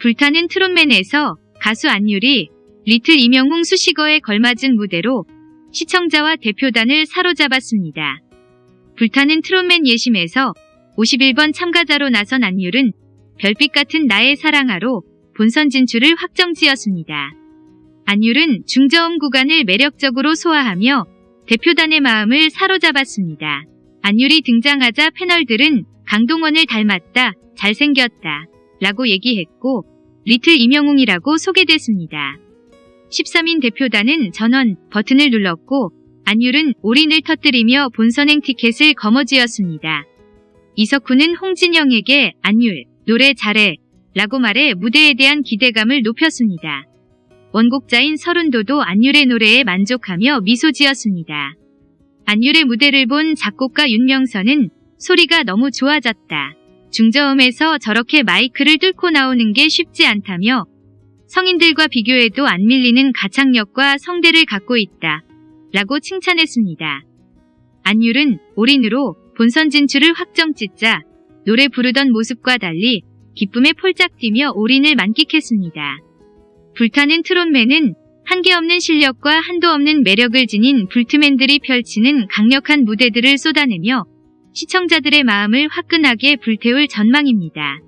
불타는 트롯맨에서 가수 안율이 리틀 이명웅 수식어에 걸맞은 무대로 시청자와 대표단을 사로잡았습니다. 불타는 트롯맨 예심에서 51번 참가자로 나선 안율은 별빛 같은 나의 사랑아로 본선 진출을 확정지었습니다. 안율은 중저음 구간을 매력적으로 소화하며 대표단의 마음을 사로잡았습니다. 안율이 등장하자 패널들은 강동원을 닮았다, 잘생겼다, 라고 얘기했고 리틀 이명웅이라고 소개됐습니다. 13인 대표단은 전원 버튼을 눌렀고 안율은 올인을 터뜨리며 본선행 티켓을 거머쥐었습니다. 이석훈은 홍진영에게 안율, 노래 잘해 라고 말해 무대에 대한 기대감을 높였습니다. 원곡자인 서른도도 안율의 노래에 만족하며 미소 지었습니다. 안율의 무대를 본 작곡가 윤명선은 소리가 너무 좋아졌다. 중저음에서 저렇게 마이크를 뚫고 나오는 게 쉽지 않다며 성인들과 비교해도 안 밀리는 가창력과 성대를 갖고 있다. 라고 칭찬했습니다. 안율은 올인으로 본선 진출을 확정 짓자 노래 부르던 모습과 달리 기쁨에 폴짝 뛰며 올인을 만끽했습니다. 불타는 트롯맨은 한계 없는 실력과 한도 없는 매력을 지닌 불트맨들이 펼치는 강력한 무대들을 쏟아내며 시청자들의 마음을 화끈하게 불태울 전망입니다.